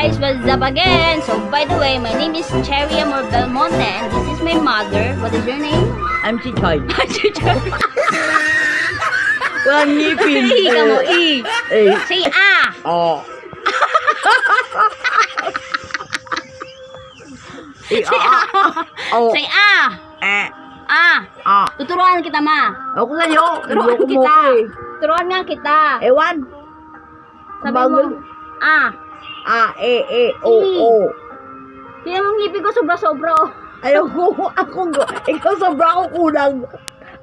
guys, what's up again? So by the way, my name is Cherry Amor Belmonte and this is my mother. What is your name? I'm Chichay. Chucha. Walang ngipin. I ka mo, I. Eh, Say ah! oh. Say ah. ah! Oh. Say ah! Eh, Ah! ah. Tuturuan kita ma. Ako sa'yo. Turuan Ayoko mo kita. ko eh. Turuan nga kita. Ewan. Sabi mo, ah. Ah, eh, eh, o, o. Tingnan mo ang ngipin ko sobra-sobra. oh. Ayoko. Ako, ikaw sobra ako kulang.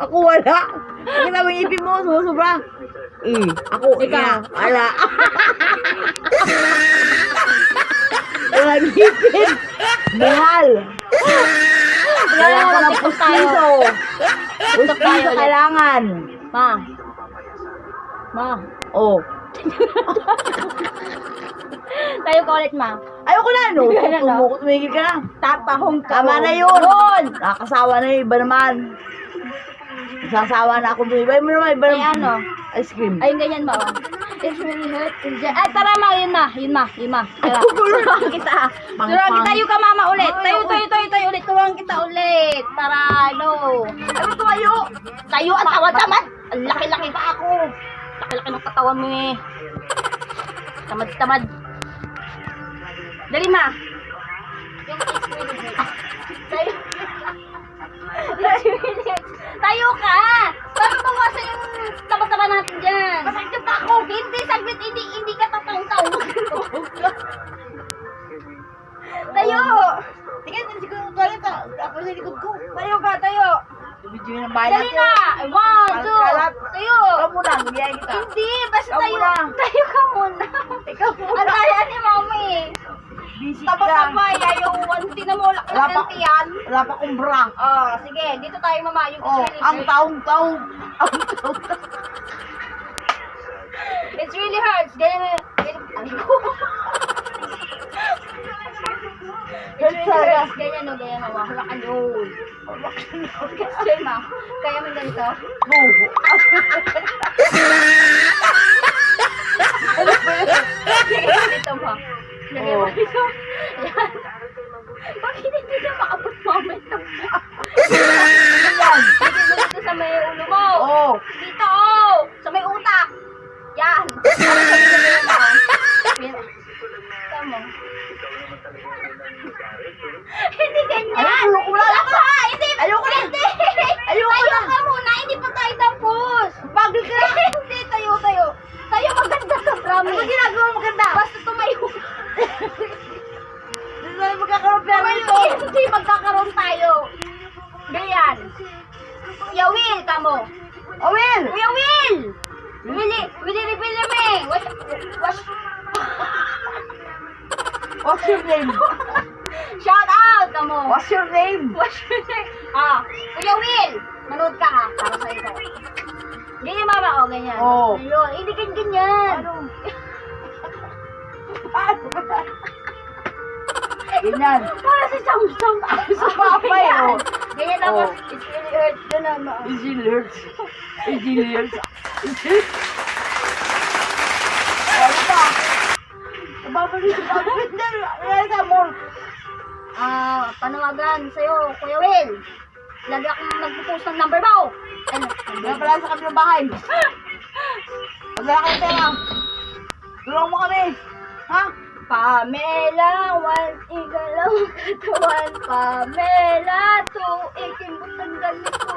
Ako wala. Mo yung ipin mo, sumusubra. Eh, ako, Ikaw. yeah, wala. Walang ngipin. Mahal. Wala ko ng Tiktok tayo. pustiso. Tayo Pustiso kailangan. Ma. Ma. Oh. Tayo ka ulit ma. Ayoko na, no? No? Tumukot, tumigil ka na. Tatahong ka. Tama na yun. Nakakasawa na yung iba naman. Nasasawa na ako. Iba mo naman, iba Ay naman. ano? Ice cream. Ayun ganyan ma. It's really hurt. Ay tara ma, yun ma. Yun ma, yun ma. Tara. Turuan kita. Turuan kita. Tayo ka mama ulit. Ay, Tayo, tayo, tayo, tayo ulit. Turuan kita ulit. Para ano. Ano tumayo? Tayo ang tawad-tamad. Ang laki-laki pa ako. Laki-laki ng katawan mo eh. Tamad-tamad. Dali ma. Yung. Tayo. Tayo ka! Para bawasan yung taba-taba natin dyan. Masakit pa ako. Hindi, saglit. Hindi, hindi ka tatang-taw. tayo! Tingnan, siguro tayo ta. Ako sa likod ko. Tayo ka, tayo. Video yung bayan Dali na! One, two, Kalat. tayo! Ikaw muna, bigyan kita. Hindi, basta Ikaw tayo. muna. Tayo ka muna. Ikaw Ang muna. daya ni mami. Busy ka. Taba-taba, yung wanti na mo, Wala laki pa. ng tiyan. Wala pa kong bra. Oh, sige, dito tayo mama. Yung Oh, ang taong-taong. Ang taong It's really hurts. Ganyan, ganyan. Ay, ko. Really hurts. Ganyan, no, ganyan, mama. Hawakan yun. Sige, ma. Kaya mo ganito? Sige, ganito, ma. Lagyan mo Oh. dito. tayo magkakaroon nito. Hindi magkakaroon tayo. Ganyan. Kuya Will, kamo. Oh, Will. Kuya Will! Willy, Willy, Willy, me! Wash, wash, What's your name? shout out, kamo! What's your name? Wash, ah, Kuya Will! Manood ka ha, para sa'yo to. Ganyan mama, oh, ganyan. Oo. Ayun, hindi ganyan, ganyan. Ano? Ganyan. Para si Samsung. Sa papay, oh. Ganyan tapos, Oh. it's really hurt. Ganun, ma. Easy lyrics. Easy lyrics. Ano pa? Babalik, babalik na. Nalala mo. Ah, panawagan sa'yo, Kuya Will. Lagi akong nagpo-post ng number mo. Ano? Wala pala sa kabilang bahay. Wala kang pera, tulungan mo kami. Ha? Pamela, one igalaw katawan. Pamela, tuig imbutang ganito.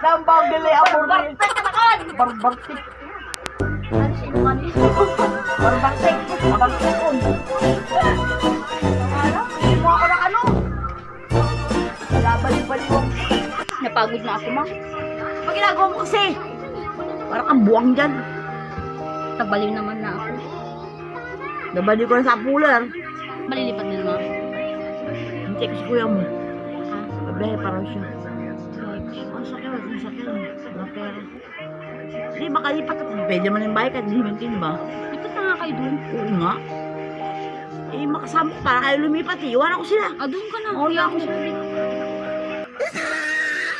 Nambang gali ako rin. Na! Barbartik. Ano sino ka niyo? Barbartik. Barbartik ko. Ano? Ako ng ano. Wala. Napagod na ako, ma. Pag ginagawa mo kasi. Parang kang buwang dyan. Nabaliw naman na ako. Nabali ko na sa pular. Malilipat din, ma. Hindi ko si kuya mo. Babae parang siya. Ang sakit, ang sakit. Wala pera. Hindi, makalipat ako. Pwede naman yung bahay kahit himintin ba? Lipat na nga kayo dun. Oo nga. Eh, makasama ko para kayo lumipat eh. Iwan ako sila. Ah, dun ka na. Oo, ako. ako.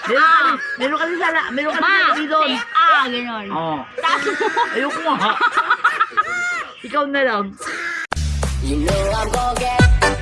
Meron ka, meron ka din sana, meron ka Ma! din doon. say, ah! Ganon. Oo. Ayoko nga. Ikaw na lang. You know I'm gonna get